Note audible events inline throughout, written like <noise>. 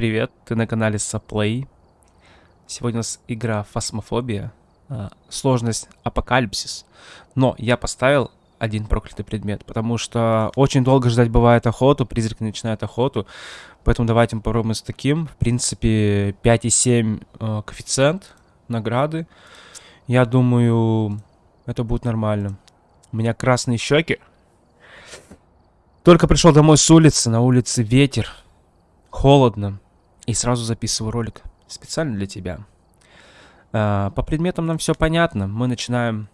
Привет, ты на канале Саплей. Сегодня у нас игра Фасмофобия. А, сложность Апокалипсис. Но я поставил один проклятый предмет, потому что очень долго ждать бывает охоту, призрак начинает охоту. Поэтому давайте мы попробуем с таким. В принципе, 5,7 э, коэффициент награды. Я думаю, это будет нормально. У меня красные щеки. Только пришел домой с улицы, на улице ветер, холодно. И сразу записываю ролик специально для тебя. А, по предметам нам все понятно. Мы начинаем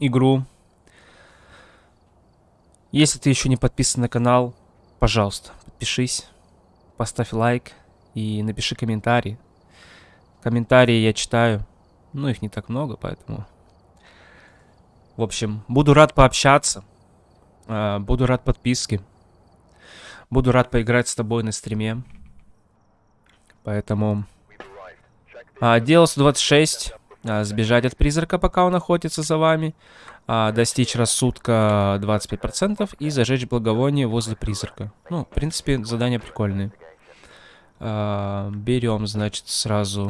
игру. Если ты еще не подписан на канал, пожалуйста, подпишись, поставь лайк и напиши комментарий. Комментарии я читаю, но их не так много, поэтому... В общем, буду рад пообщаться. А, буду рад подписке. Буду рад поиграть с тобой на стриме. Поэтому... А, дело 126. А, сбежать от призрака, пока он охотится за вами. А, достичь рассудка 25% и зажечь благовоние возле призрака. Ну, в принципе, задания прикольные. А, берем, значит, сразу...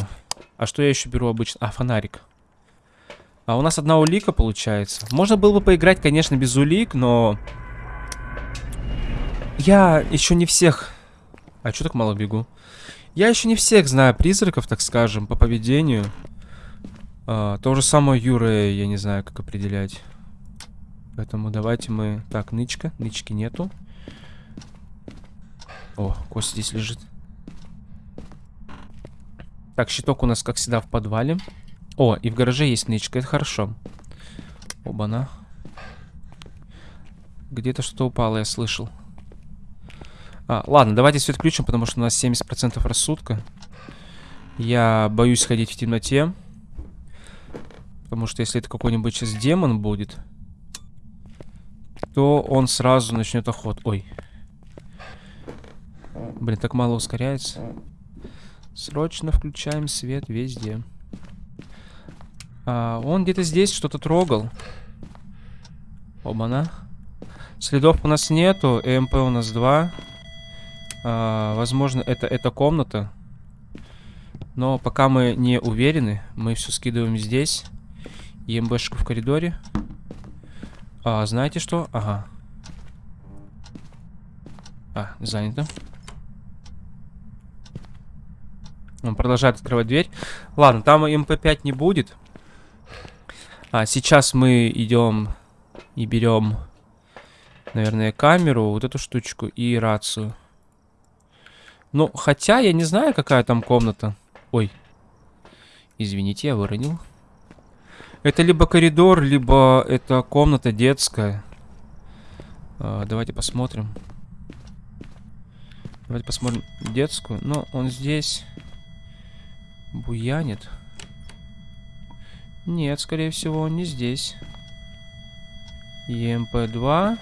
А что я еще беру обычно? А, фонарик. А у нас одна улика получается. Можно было бы поиграть, конечно, без улик, но... Я еще не всех... А что так мало бегу? Я еще не всех знаю призраков, так скажем, по поведению. А, то же самое Юра, я не знаю, как определять. Поэтому давайте мы... Так, нычка. Нычки нету. О, кость здесь лежит. Так, щиток у нас, как всегда, в подвале. О, и в гараже есть нычка, это хорошо. Оба-на. Где-то что-то упало, я слышал. А, ладно, давайте свет включим, потому что у нас 70% рассудка. Я боюсь ходить в темноте. Потому что если это какой-нибудь сейчас демон будет, то он сразу начнет охот. Ой. Блин, так мало ускоряется. Срочно включаем свет везде. А, он где-то здесь что-то трогал. Оба-на. Следов у нас нету. ЭМП у нас два. А, возможно, это эта комната. Но пока мы не уверены, мы все скидываем здесь. ЕМБшку в коридоре. А, знаете что? Ага. А, занято. Он продолжает открывать дверь. Ладно, там МП5 не будет. А сейчас мы идем и берем, наверное, камеру, вот эту штучку и рацию. Ну, хотя я не знаю, какая там комната. Ой. Извините, я выронил. Это либо коридор, либо это комната детская. А, давайте посмотрим. Давайте посмотрим детскую. Ну, он здесь буянит. Нет, скорее всего, он не здесь. ЕМП-2.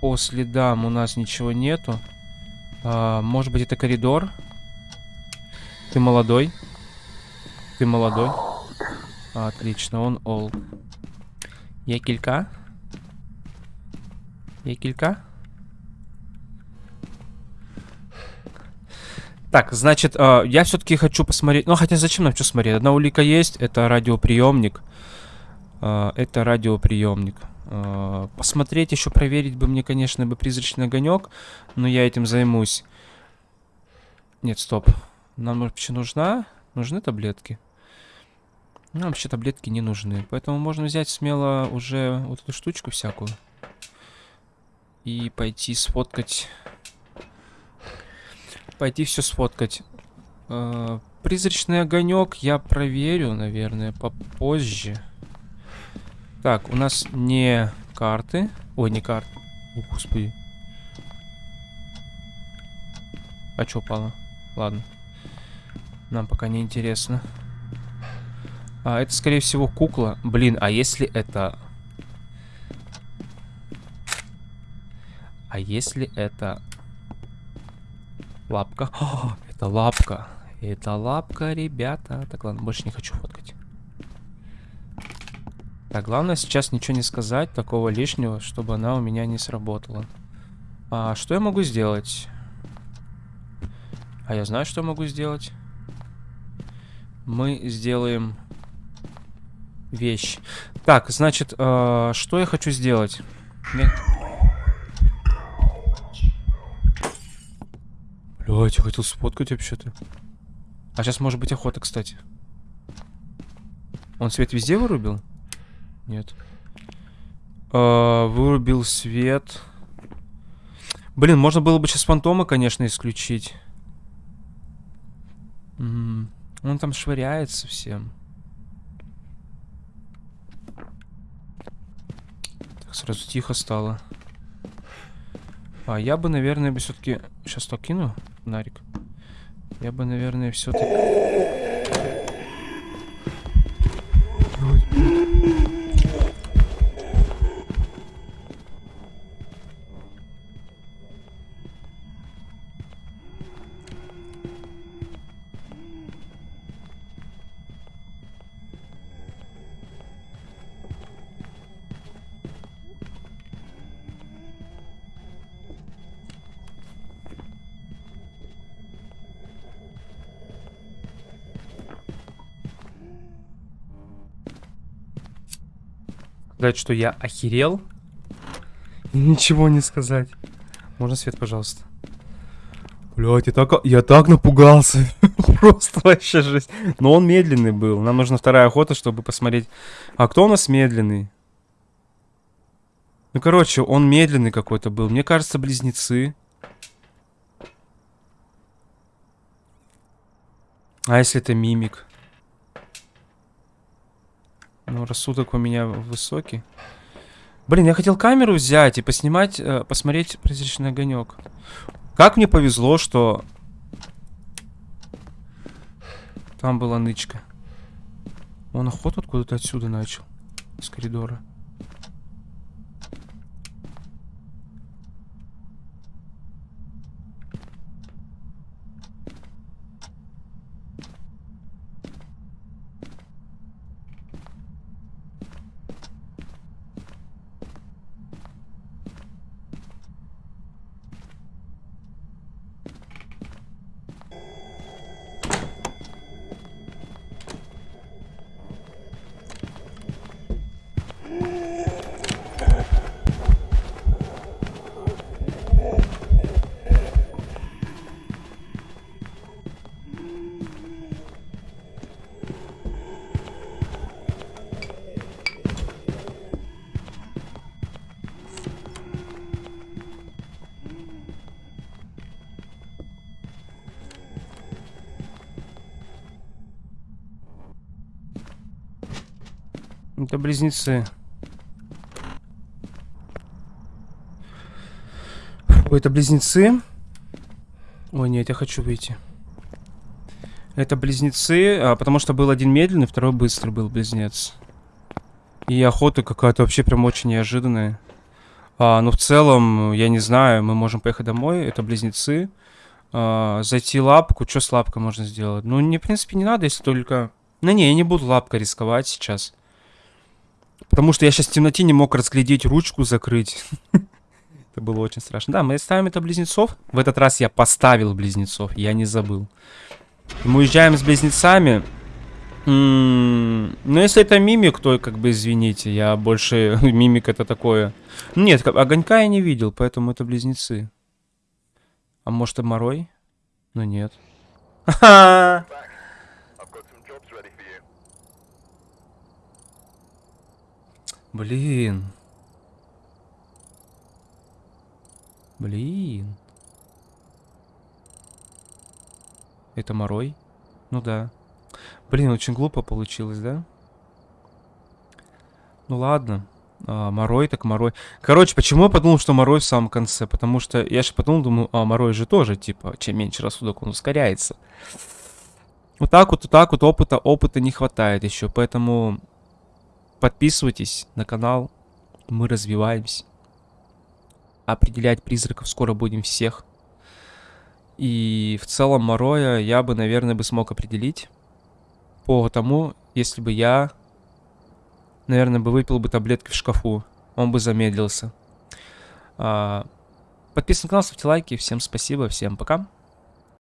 По следам у нас ничего нету. А, может быть, это коридор? Ты молодой? Ты молодой? Отлично, он ол. Я килька? Я килька? Так, значит, э, я все-таки хочу посмотреть... Ну, хотя зачем нам что смотреть? Одна улика есть, это радиоприемник. Э, это радиоприемник. Э, посмотреть еще, проверить бы мне, конечно, бы призрачный огонек. Но я этим займусь. Нет, стоп. Нам вообще нужна... Нужны таблетки? Нам вообще таблетки не нужны. Поэтому можно взять смело уже вот эту штучку всякую. И пойти сфоткать пойти все сфоткать. Э, призрачный огонек я проверю, наверное, попозже. Так, у нас не карты. Ой, не карты. О, господи. А что упало? Ладно. Нам пока не интересно. А, это, скорее всего, кукла. Блин, а если это... А если это Лапка. О, <gasps> это лапка. Это лапка, ребята. Так, ладно, больше не хочу. Так, главное сейчас ничего не сказать, такого лишнего, чтобы она у меня не сработала. А что я могу сделать? А я знаю, что могу сделать. Мы сделаем вещь. Так, значит, э, что я хочу сделать? Мне... Блять, я хотел сфоткать вообще-то. А сейчас может быть охота, кстати. Он свет везде вырубил? Нет. Э, вырубил свет. Блин, можно было бы сейчас фантома, конечно, исключить. -м, он там швыряется всем. Так, сразу тихо стало. А я бы, наверное, бы все-таки... Сейчас то кину, Нарик. Я бы, наверное, все-таки... сказать, что я охерел. Ничего не сказать. Можно свет, пожалуйста? Блять, я так, я так напугался. <laughs> Просто вообще жесть. Но он медленный был. Нам нужна вторая охота, чтобы посмотреть. А кто у нас медленный? Ну, короче, он медленный какой-то был. Мне кажется, близнецы. А если это мимик? Ну, рассудок у меня высокий. Блин, я хотел камеру взять и поснимать, э, посмотреть призрачный огонек. Как мне повезло, что там была нычка. Он охоту откуда-то отсюда начал. Из коридора. Это близнецы. Ой, это близнецы. Ой, нет, я хочу выйти. Это близнецы, а, потому что был один медленный, второй быстрый был близнец. И охота какая-то вообще прям очень неожиданная. А, ну, в целом, я не знаю, мы можем поехать домой. Это близнецы. А, зайти лапку. Что с лапкой можно сделать? Ну, не, в принципе, не надо, если только... Ну, не, я не буду лапкой рисковать сейчас. Потому что я сейчас в темноте не мог разглядеть ручку закрыть. <laughs> Это было очень страшно. Да, мы ставим это близнецов. В этот раз я поставил близнецов, я не забыл. Мы уезжаем с близнецами. Ну, если это мимик, то как бы извините, я больше... <laughs> мимик это такое... Нет, огонька я не видел, поэтому это близнецы. А может, это Морой? Ну, нет. <laughs> Блин. Блин. Это Морой? Ну да. Блин, очень глупо получилось, да? Ну ладно. А, Морой так Морой. Короче, почему я подумал, что Морой в самом конце? Потому что я же подумал, думаю, а Морой же тоже, типа, чем меньше рассудок, он ускоряется. Вот так вот, вот так вот опыта, опыта не хватает еще, поэтому Подписывайтесь на канал, мы развиваемся. Определять призраков скоро будем всех. И в целом Мороя я бы, наверное, бы смог определить. По тому, если бы я, наверное, бы выпил бы таблетки в шкафу. Он бы замедлился. А, подписывайтесь на канал, ставьте лайки. Всем спасибо, всем пока.